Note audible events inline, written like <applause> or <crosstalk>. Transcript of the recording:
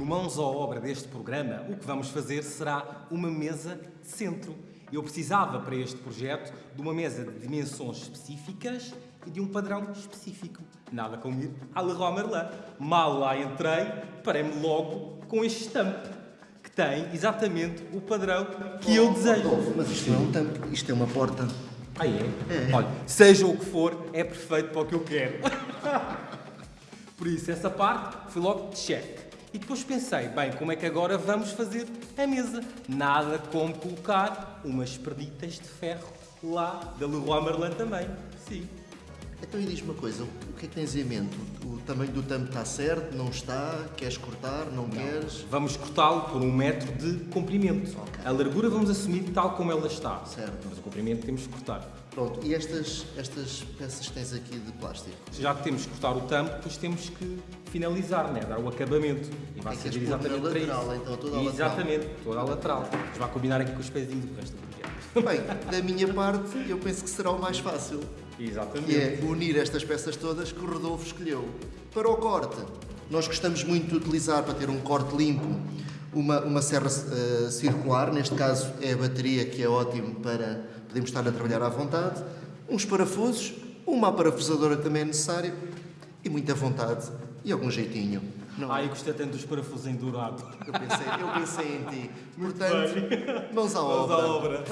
no Mãos à Obra deste programa, o que vamos fazer será uma mesa de centro. Eu precisava para este projeto de uma mesa de dimensões específicas e de um padrão específico. Nada como ir à Leroy Merlin. Mal lá entrei, parei-me logo com este estampo, que tem exatamente o padrão que eu desejo. Mas isto não é um tampo, isto é uma porta. Ah, é? Olha, seja o que for, é perfeito para o que eu quero. <laughs> Por isso, essa parte foi logo de check. E depois pensei, bem, como é que agora vamos fazer a mesa? Nada como colocar umas perditas de ferro lá da Leroy Merlin também. Sim. Então e diz-me uma coisa, o que é que tens em mente? O tamanho do tampo está certo, não está? Queres cortar, não, queres? Vamos cortá-lo por um metro de comprimento. A largura vamos assumir tal como ela está. Certo. Mas o comprimento temos que cortar. Pronto, e estas, estas peças que tens aqui de plástico? Já que temos que cortar o tampo, depois temos que finalizar, né? dar o acabamento. E vai É servir exatamente para lateral, isso. então, toda a lateral. Exatamente, toda a lateral. Mas vai combinar aqui com os pezinhos do resto do projeto. Bem, da minha parte, eu penso que será o mais fácil. Exatamente. que é unir estas peças todas que o Rodolfo escolheu. Para o corte, nós gostamos muito de utilizar, para ter um corte limpo, uma, uma serra eh, circular, neste caso é a bateria, que é ótimo para podermos estar a trabalhar à vontade, uns parafusos, uma aparafusadora que também é necessário, e muita vontade, e algum jeitinho. Não, Ai, eu gostei tanto dos parafusos em dourado. eu, pensei, eu pensei em ti. <laughs> Portanto, mãos à Vamos obra. à obra.